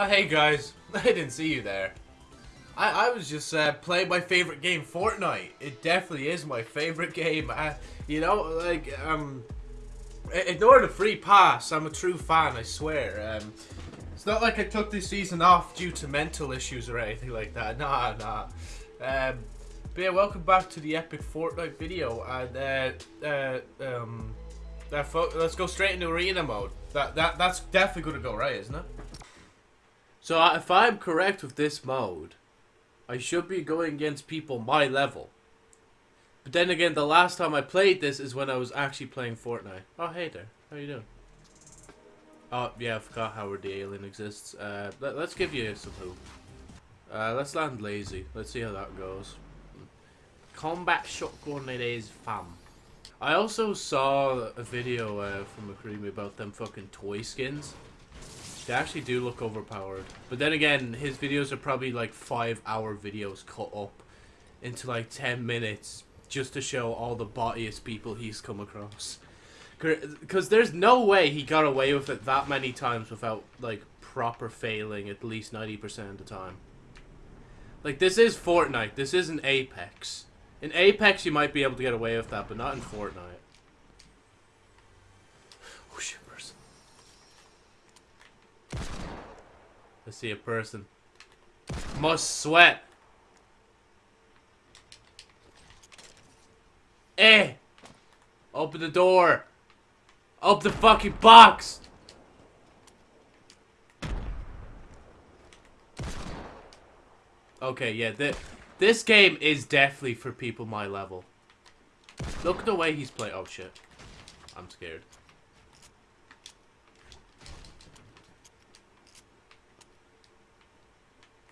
Oh, hey guys, I didn't see you there. I, I was just uh, playing my favorite game, Fortnite. It definitely is my favorite game. I, you know, like, um, ignore the free pass. I'm a true fan, I swear. Um, it's not like I took this season off due to mental issues or anything like that. Nah, nah. Um, but yeah, welcome back to the epic Fortnite video. And uh, uh, um, uh, let's go straight into arena mode. That that that's definitely gonna go right, isn't it? So if I'm correct with this mode, I should be going against people my level. But then again, the last time I played this is when I was actually playing Fortnite. Oh, hey there. How you doing? Oh, yeah, I forgot Howard the Alien exists. Uh, let, us give you some hope. Uh, let's land lazy. Let's see how that goes. Combat shotgun it is, fam. I also saw a video uh, from McCreamy about them fucking toy skins. They actually do look overpowered. But then again, his videos are probably like five hour videos cut up into like 10 minutes just to show all the bottiest people he's come across. Because there's no way he got away with it that many times without like proper failing at least 90% of the time. Like this is Fortnite, this isn't Apex. In Apex you might be able to get away with that, but not in Fortnite. I see a person. Must sweat. Eh! Open the door. Open the fucking box. Okay, yeah, th this game is definitely for people my level. Look at the way he's playing. Oh shit. I'm scared.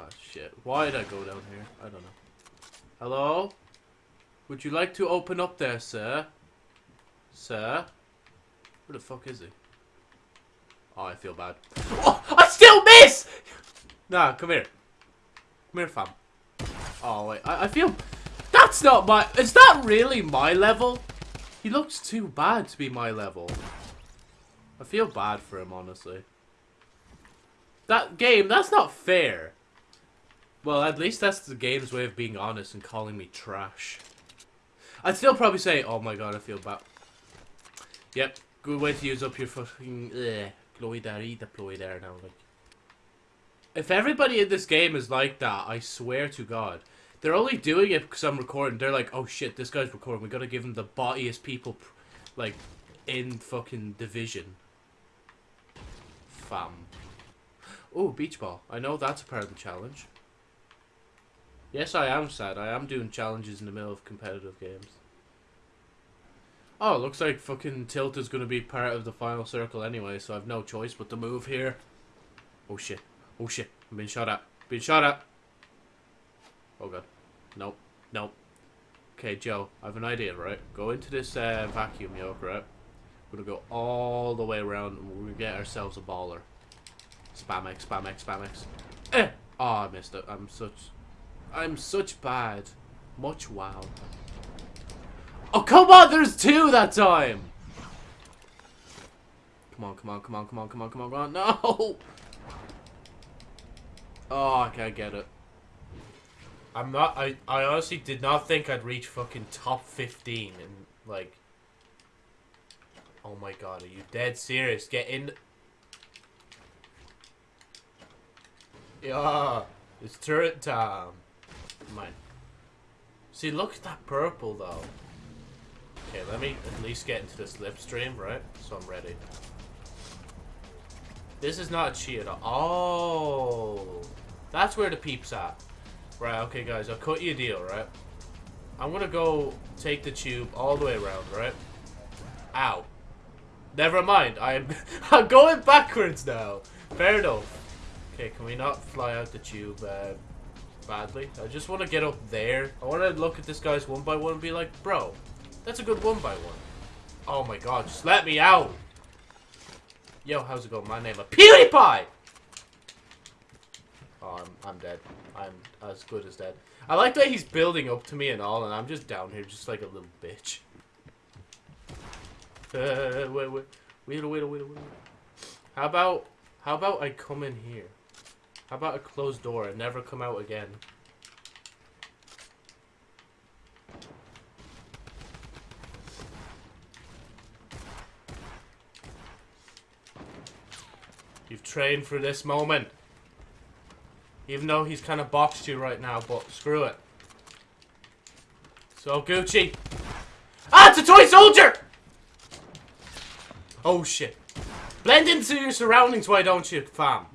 Oh shit. Why did I go down here? I don't know. Hello? Would you like to open up there, sir? Sir? Where the fuck is he? Oh, I feel bad. Oh, I still miss! Nah, come here. Come here, fam. Oh, wait. I, I feel... That's not my... Is that really my level? He looks too bad to be my level. I feel bad for him, honestly. That game, that's not fair. Well, at least that's the game's way of being honest and calling me trash. I'd still probably say, oh my god, I feel bad. Yep, good way to use up your fucking uh, glowy there, eat the ploy there now. Like, if everybody in this game is like that, I swear to God, they're only doing it because I'm recording. They're like, oh shit, this guy's recording. We gotta give him the bottiest people, like, in fucking division. Fam. Oh, beach ball. I know that's a part of the challenge. Yes, I am sad. I am doing challenges in the middle of competitive games. Oh, looks like fucking Tilt is going to be part of the final circle anyway, so I've no choice but to move here. Oh shit. Oh shit. I'm being shot at. Being shot at. Oh god. Nope. Nope. Okay, Joe, I have an idea, right? Go into this uh, vacuum yoke, right? We're gonna go all the way around and we're gonna get ourselves a baller. Spam X, spam X, spam X. Eh! Oh, I missed it. I'm such... I'm such bad. Much wow. Oh, come on! There's two that time! Come on, come on, come on, come on, come on, come on, come on. No! Oh, I can't get it. I'm not, I, I honestly did not think I'd reach fucking top 15 and, like... Oh my god, are you dead serious? Get in... Yeah, it's turret time. Mine. See, look at that purple, though. Okay, let me at least get into this slipstream, right? So I'm ready. This is not a cheat at all. Oh, that's where the peep's at. Right, okay, guys, I'll cut you a deal, right? I'm gonna go take the tube all the way around, right? Ow. Never mind, I'm, I'm going backwards now. Fair enough. Okay, can we not fly out the tube? Uh, badly. I just want to get up there. I want to look at this guy's one by one and be like, bro, that's a good one by one. Oh my god, just let me out. Yo, how's it going? My name is PewDiePie! Oh, I'm, I'm dead. I'm as good as dead. I like that he's building up to me and all, and I'm just down here just like a little bitch. Uh, wait, wait, wait, wait, wait, wait. How about, how about I come in here? How about a closed door and never come out again? You've trained for this moment. Even though he's kind of boxed you right now, but screw it. So, Gucci. Ah, it's a toy soldier! Oh, shit. Blend into your surroundings, why don't you, fam?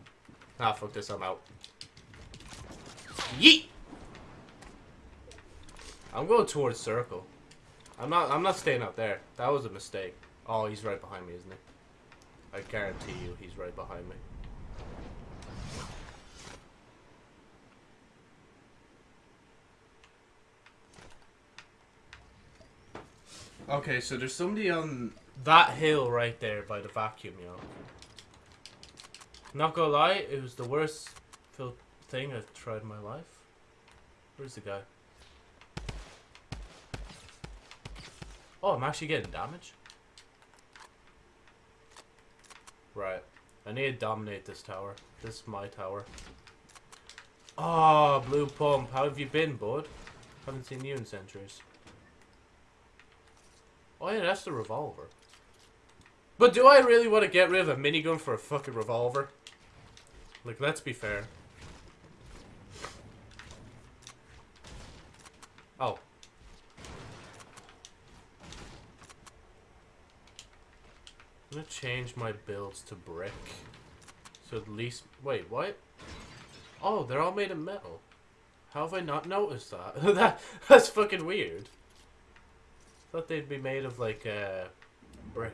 Ah, fuck this, I'm out. Yeet! I'm going towards circle. I'm not, I'm not staying up there. That was a mistake. Oh, he's right behind me, isn't he? I guarantee you he's right behind me. Okay, so there's somebody on that hill right there by the vacuum, yo. Not gonna lie, it was the worst thing I've tried in my life. Where's the guy? Oh, I'm actually getting damage. Right. I need to dominate this tower. This is my tower. Oh, blue pump. How have you been, bud? Haven't seen you in centuries. Oh yeah, that's the revolver. But do I really want to get rid of a minigun for a fucking revolver? Like, let's be fair. Oh. I'm gonna change my builds to brick. So at least... Wait, what? Oh, they're all made of metal. How have I not noticed that? that that's fucking weird. Thought they'd be made of like uh, brick.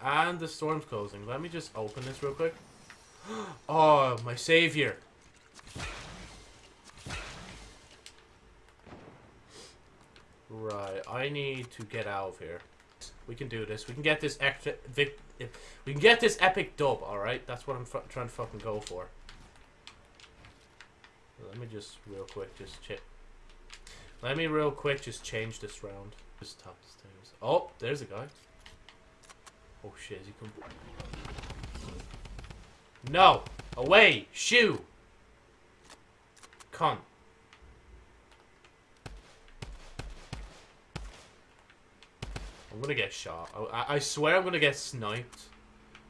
And the storm's closing. Let me just open this real quick. Oh, my savior. Right, I need to get out of here. We can do this. We can get this extra vic we can get this epic dub, alright? That's what I'm trying to fucking go for. Let me just real quick just check. Let me real quick just change this round. Just top the stairs. Oh, there's a guy. Oh shit, is he come No! Away! Shoo! Cunt. I'm gonna get shot. Oh, I, I swear I'm gonna get sniped.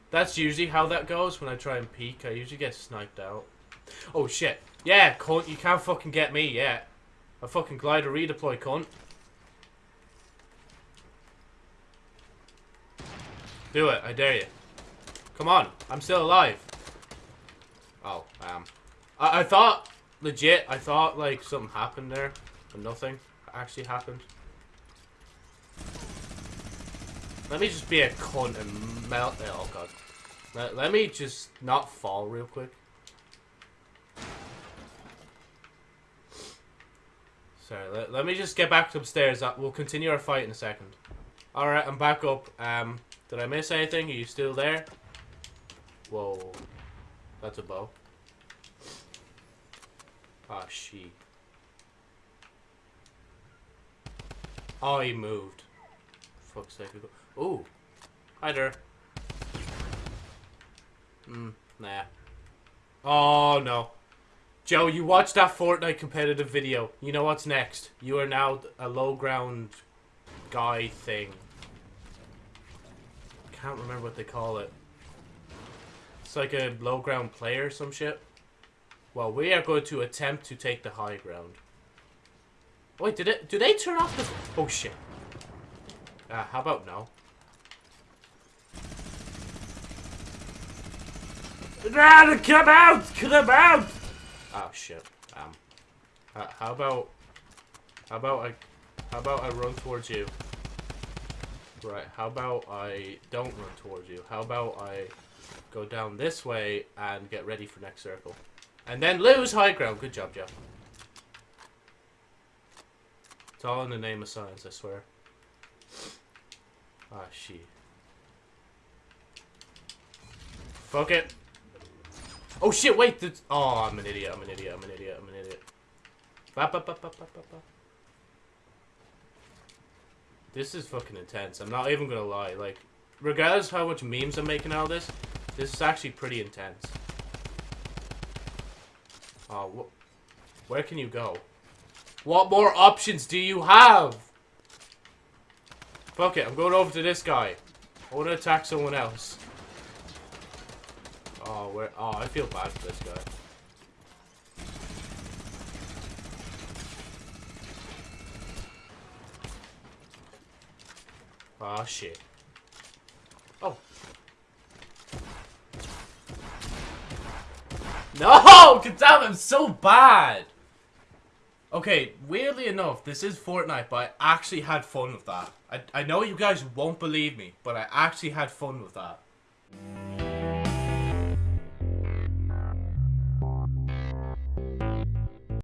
That's usually how that goes when I try and peek. I usually get sniped out. Oh shit. Yeah, cunt, you can't fucking get me yet. A fucking glider redeploy, cunt. Do it, I dare you. Come on, I'm still alive. Oh, um. I, I thought, legit, I thought, like, something happened there. But nothing actually happened. Let me just be a cunt and melt it. Oh, God. Let, let me just not fall real quick. Sorry, let, let me just get back upstairs. Uh, we'll continue our fight in a second. Alright, I'm back up. Um, did I miss anything? Are you still there? Whoa. That's a bow. Ah, she. Oh, he moved. Fuck's sake. Ooh. Hi there. Hmm, nah. Oh, no. Joe, you watched that Fortnite competitive video. You know what's next. You are now a low ground guy thing. Can't remember what they call it. Like a low ground player or some shit. Well, we are going to attempt to take the high ground. Wait, did it? Do they turn off the? Oh shit. Uh, how about no? Ah, come out! Come out! Oh shit. Um. Uh, how about? How about I? How about I run towards you? Right. How about I don't run towards you? How about I go down this way and get ready for next circle, and then lose high ground? Good job, Jeff. It's all in the name of science, I swear. Ah, she. Fuck it. Oh shit, wait, that's... Oh, I'm an idiot, I'm an idiot, I'm an idiot, I'm an idiot. This is fucking intense, I'm not even gonna lie, like, regardless how much memes I'm making out of this, this is actually pretty intense. Oh, wh where can you go? What more options do you have? Fuck it, I'm going over to this guy. I want to attack someone else. Oh, where? Oh, I feel bad for this guy. Oh shit. No! God damn, I'm so bad! Okay, weirdly enough, this is Fortnite, but I actually had fun with that. I, I know you guys won't believe me, but I actually had fun with that.